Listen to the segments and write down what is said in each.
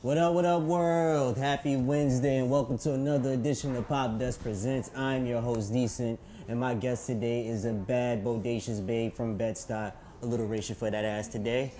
What up, what up, world? Happy Wednesday, and welcome to another edition of Pop Dust Presents. I'm your host, Decent, and my guest today is a bad, bodacious babe from Bed-Stuy. A little racial for that ass today.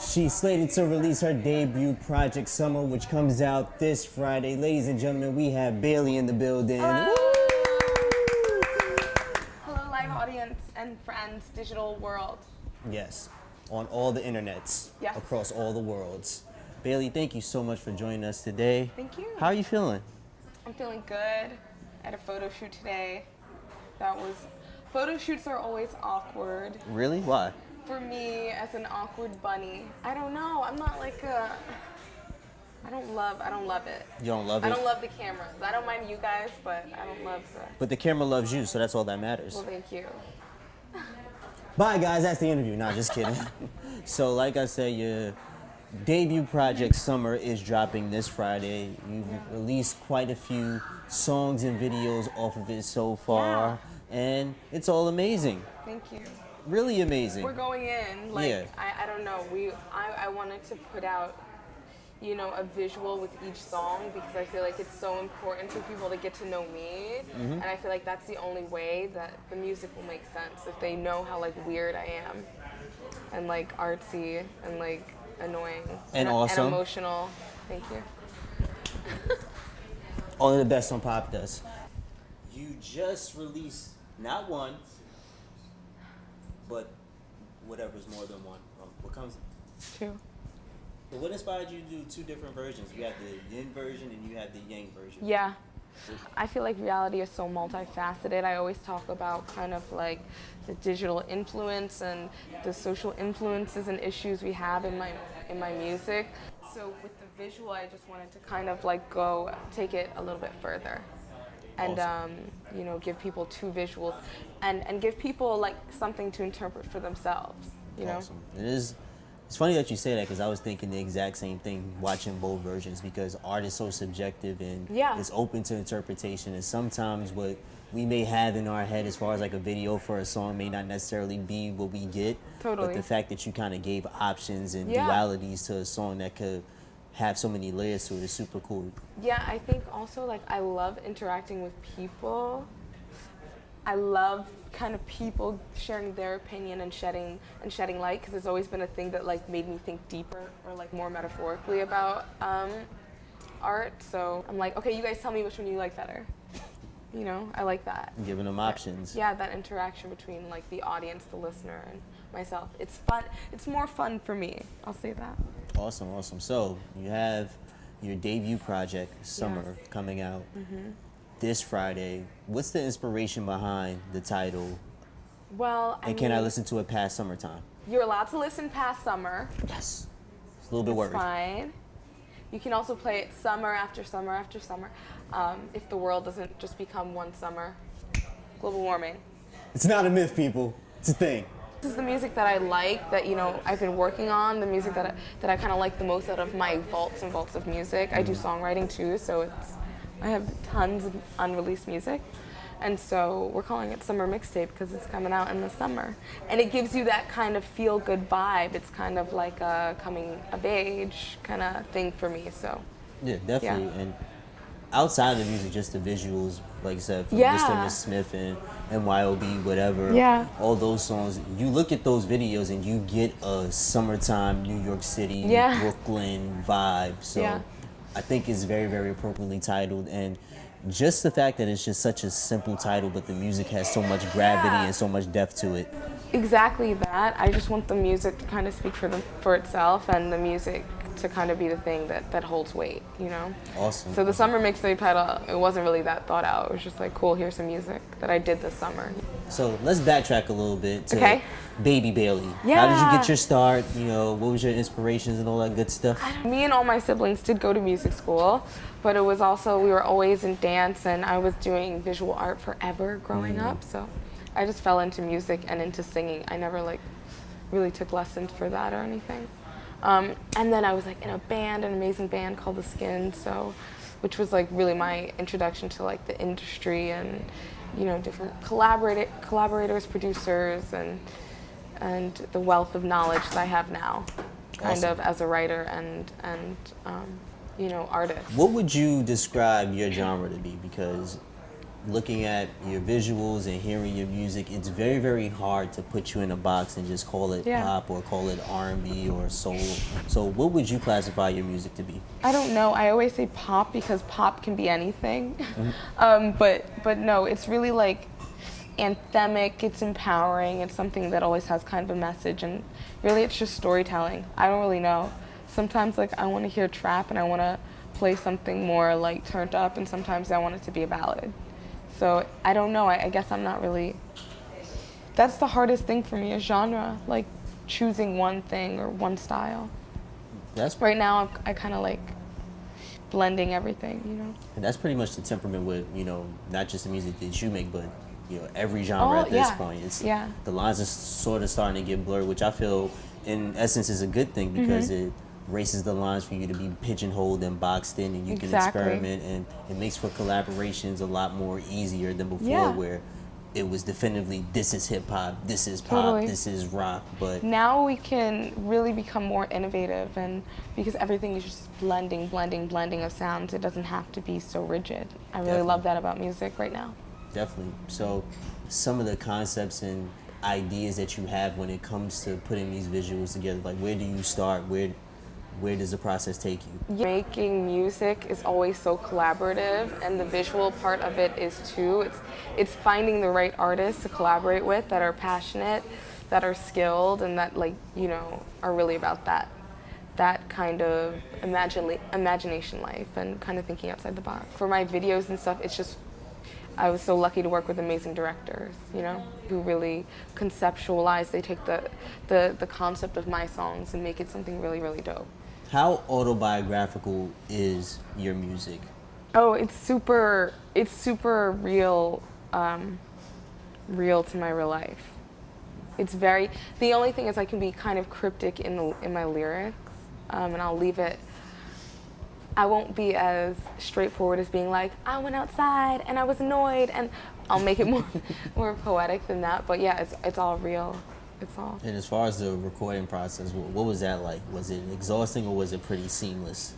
She's slated to release her debut project, Summer, which comes out this Friday. Ladies and gentlemen, we have Bailey in the building. Hello. Hello, live audience and friends, digital world. Yes, on all the internets, Yes. across all the worlds. Bailey, thank you so much for joining us today. Thank you. How are you feeling? I'm feeling good. I had a photo shoot today. That was. Photo shoots are always awkward. Really? Why? For me, as an awkward bunny, I don't know. I'm not like a. I don't love. I don't love it. You don't love it? I don't love the cameras. I don't mind you guys, but I don't love the. But the camera loves you, so that's all that matters. Well, thank you. Bye, guys. That's the interview. Nah, just kidding. so, like I said, your debut project Summer is dropping this Friday. You've released quite a few songs and videos off of it so far, and it's all amazing. Thank you. Really amazing. We're going in like Yeah. I, I don't know. We I, I wanted to put out you know a visual with each song because I feel like it's so important for people to get to know me Mm-hmm. and I feel like that's the only way that the music will make sense if they know how like weird I am and like artsy and like annoying And awesome. and emotional. Thank you. Only the best on Pop Dust. You just released not one, but whatever's more than one. Um, what comes? True. But what inspired you to do two different versions? You have the yin version and you have the yang version. Yeah. I feel like reality is so multifaceted. I always talk about kind of like the digital influence and the social influences and issues we have in my in my music. So with the visual, I just wanted to kind of like go take it a little bit further. And um, you know, give people two visuals, and and give people like something to interpret for themselves. You know, Awesome. It is. It's funny that you say that because I was thinking the exact same thing watching both versions because art is so subjective and Yeah. it's open to interpretation. And sometimes what we may have in our head as far as like a video for a song may not necessarily be what we get. Totally. But the fact that you kind of gave options and Yeah. dualities to a song that could have so many layers to it is super cool. Yeah, I think also like I love interacting with people. I love kind of people sharing their opinion and shedding and shedding light because it's always been a thing that like made me think deeper or like more metaphorically about um, art. So I'm like, okay, you guys tell me which one you like better. You know, I like that. Giving them options. Yeah, that interaction between like the audience, the listener, and myself. It's fun. It's more fun for me. I'll say that. Awesome, awesome. So you have your debut project, Summer, Yes. Coming out this Friday. What's the inspiration behind the title? Well, I And can I listen to it past summertime? You're allowed to listen past summer. Yes. It's a little bit worried. fine. You can also play it summer after summer after summer. Um, if the world doesn't just become one summer. Global warming. It's not a myth, people. It's a thing. This is the music that I like, that you know I've been working on. The music that I, that I kind of like the most out of my vaults and vaults of music. I do songwriting too, so it's I have tons of unreleased music, and so we're calling it summer mixtape because it's coming out in the summer, and it gives you that kind of feel good vibe. It's kind of like a coming of age kind of thing for me. So Yeah, definitely. Yeah. And outside of the music, just the visuals, like I said, from Yeah. Mr. Miss Smith and, and YOB, whatever. Yeah. All those songs. You look at those videos and you get a summertime New York City, Yeah. Brooklyn vibe. So Yeah. I think it's very, very appropriately titled. And just the fact that it's just such a simple title, but the music has so much gravity Yeah. and so much depth to it. exactly that. I just want the music to kind of speak for the, for itself, and the music to kind of be the thing that, that holds weight, you know? Awesome. So the summer mixtape title, it wasn't really that thought out. It was just like, cool, here's some music that I did this summer. So let's backtrack a little bit to Okay. Baby Bailey. How did you get your start? You know, what was your inspirations and all that good stuff? Me and all my siblings did go to music school, but it was also, we were always in dance, and I was doing visual art forever growing up. So I just fell into music and into singing. I never like really took lessons for that or anything. Um, and then I was like in a band, an amazing band called The Skin, so which was like really my introduction to like the industry and you know different collaborator collaborators, producers, and and the wealth of knowledge that I have now. kind Awesome. of as a writer and and um, you know artist. What would you describe your genre to be? Because looking at your visuals and hearing your music, it's very, very hard to put you in a box and just call it Yeah. pop or call it R&B or soul. So, what would you classify your music to be? I don't know. I always say pop because pop can be anything. um, but but no, it's really like anthemic. It's empowering. It's something that always has kind of a message, and really, it's just storytelling. I don't really know. Sometimes like I want to hear trap and I want to play something more like turned up, and sometimes I want it to be a ballad. So I don't know. I, I guess I'm not really. That's the hardest thing for me, a genre, like choosing one thing or one style. That's Right now, I kind of like blending everything, you know. And that's pretty much the temperament with you know not just the music that you make, but you know every genre Oh, at this yeah. point. It's Yeah. the lines are sort of starting to get blurred, which I feel in essence is a good thing because Mm-hmm. it races the lines for you to be pigeonholed and boxed in, and you Exactly. can experiment, and it makes for collaborations a lot more easier than before, Yeah. where it was definitively this is hip hop, this is pop, Totally. this is rock, but Now we can really become more innovative, and because everything is just blending, blending, blending of sounds, it doesn't have to be so rigid. I really Definitely. love that about music right now. Definitely. So, some of the concepts and ideas that you have when it comes to putting these visuals together, like where do you start? Where, where does the process take you? Making music is always so collaborative, and the visual part of it is too. It's it's finding the right artists to collaborate with that are passionate, that are skilled, and that like you know are really about that that kind of imagine, imagination life and kind of thinking outside the box. For my videos and stuff, it's just I was so lucky to work with amazing directors, you know, who really conceptualize. They take the, the, the concept of my songs and make it something really, really dope. How autobiographical is your music? Oh, it's super. It's super real. Um, real to my real life. It's very. The only thing is, I can be kind of cryptic in the, in my lyrics, um, and I'll leave it. I won't be as straightforward as being like, I went outside and I was annoyed, and I'll make it more more poetic than that. But yeah, it's it's all real. It's all. And as far as the recording process, what, was that like? Was it exhausting or was it pretty seamless?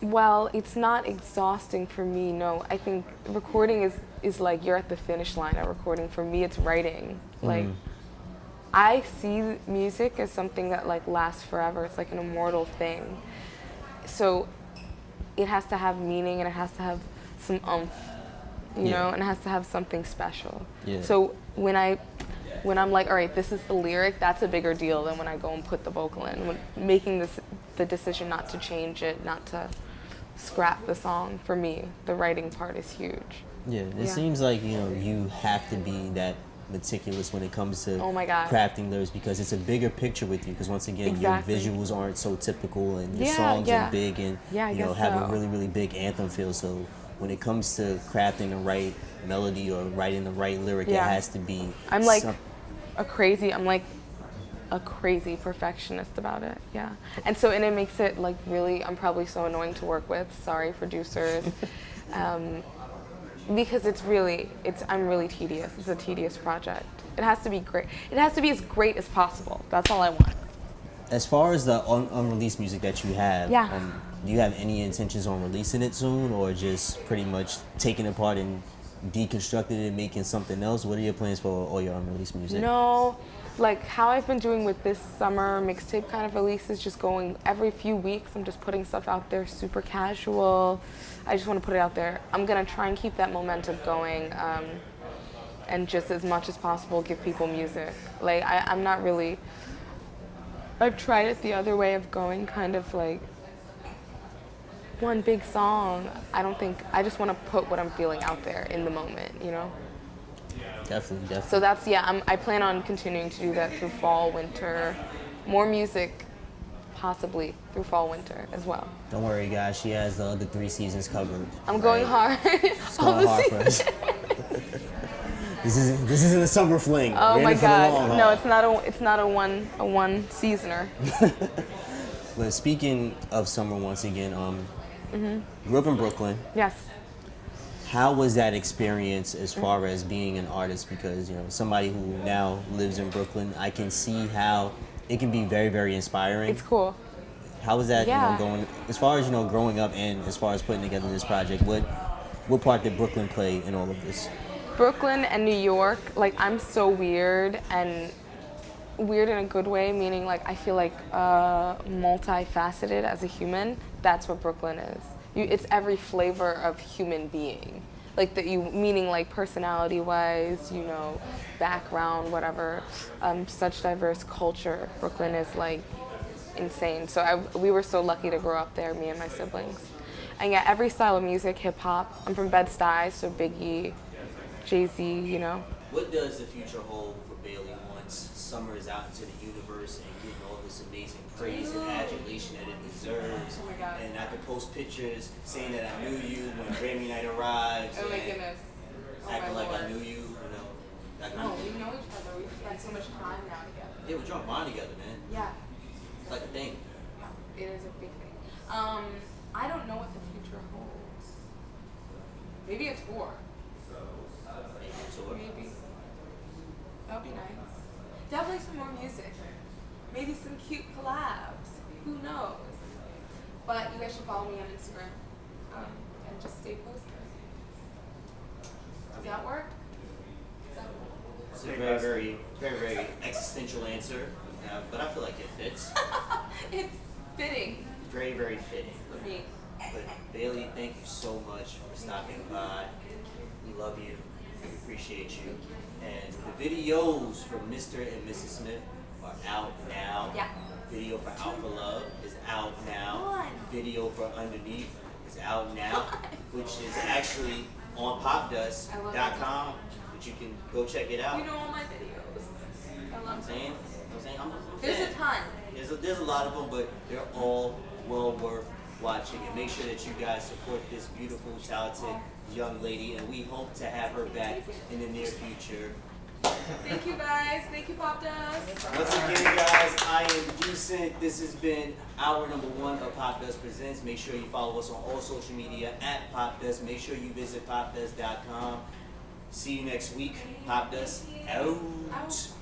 Well, it's not exhausting for me. No, I think recording is is like you're at the finish line at recording. For me, it's writing. Mm-hmm. Like I see music as something that like lasts forever. It's like an immortal thing. So it has to have meaning and it has to have some umph, you Yeah. know, and it has to have something special. Yeah. So when I when I'm like, all right, this is the lyric, that's a bigger deal than when I go and put the vocal in. When making this the decision not to change it, not to scrap the song for me, the writing part is huge. Yeah, it Yeah. seems like you know you have to be that meticulous when it comes to Oh my God. crafting lyrics because it's a bigger picture with you. Because once again, Exactly. your visuals aren't so typical and your Yeah, songs yeah. are big and Yeah, you know guess have a really really big anthem feel. So when it comes to crafting the right melody or writing the right lyric, Yeah. it has to be. I'm like some- a crazy. I'm like a crazy perfectionist about it. Yeah, and so and it makes it like really. I'm probably so annoying to work with. Sorry, producers. um, because it's really, it's I'm really tedious. It's a tedious project. It has to be great. It has to be as great as possible. That's all I want. As far as the un- unreleased music that you have, Yeah. um, do you have any intentions on releasing it soon, or just pretty much taking it apart and deconstructing it and making something else? What are your plans for all your unreleased music? No, like how I've been doing with this summer mixtape kind of releases, just going every few weeks. I'm just putting stuff out there, super casual. I just want to put it out there. I'm gonna try and keep that momentum going, um, and just as much as possible give people music. Like I, I'm not really. I've tried it the other way of going, kind of like one big song. I don't think I just want to put what I'm feeling out there in the moment, you know. Definitely, definitely. So that's yeah. I'm, I plan on continuing to do that through fall, winter, more music, possibly through fall, winter as well. Don't worry, guys. She has the other three seasons covered. I'm going right? hard. It's All going the hard for us. this isn't this isn't a summer fling. Oh We're my it for the long god! No, it's not a it's not a one a one seasoner. But speaking of summer, once again, um, Mm-hmm. grew up in Brooklyn. Yes. How was that experience as far as being an artist? Because you know, somebody who now lives in Brooklyn, I can see how it can be very, very inspiring. It's cool. How was that? Yeah. You know, going as far as you know, growing up, and as far as putting together this project. What what part did Brooklyn play in all of this? Brooklyn and New York, like I'm so weird and weird in a good way, meaning like I feel like uh, multifaceted as a human. That's what Brooklyn is. You, it's every flavor of human being. Like that you meaning like personality wise, you know, background, whatever. Um, such diverse culture. Brooklyn is like insane. So I, we were so lucky to grow up there, me and my siblings. And yeah, every style of music, hip hop. I'm from Bed Stuy, so Biggie, Jay Z, you know. What does the future hold for Bailey once Summer is out into the universe and getting all this amazing praise and adulation that it deserves? Oh my God. And I could post pictures saying that I knew you when Grammy night arrives. Oh my and goodness. Oh acting like I knew you, you know. Like No, we know each other. We've spent so much time now together. yeah, we drunk wine together, man. Yeah. It's like a thing. Yeah, it is a big thing. Um, I don't know what the future holds. Maybe a tour. Maybe a tour. Maybe. That would be nice. Definitely some more music. Maybe some cute collabs. Who knows? But you guys should follow me on Instagram. Um, and just stay posted. Does that work? Does that work? It's a very, very, very, very existential answer, uh, but I feel like it fits. it's fitting Very, very fitting. for me. But Bailey, thank you so much for stopping by. We love you. Appreciate you. And the videos for Mr. and Mrs. Smith are out now. Yeah. Video for Alpha Love is out now. Video for Underneath is out now, which is actually on popdust.com. But you can go check it out. You know all my videos. I I'm love saying, them. I'm saying, I'm, I'm a There's a ton. There's a, there's a lot of them, but they're all well worth watching. And make sure that you guys support this beautiful, talented young lady. And we hope to have her back in the near future. Thank you guys. Thank you, Pop Dust. Once again, guys, I am Decent. This has been our number one of Pop Dust Presents. Make sure you follow us on all social media at Pop Dust. Make sure you visit popdust.com. See you next week. Pop Dust out. Out.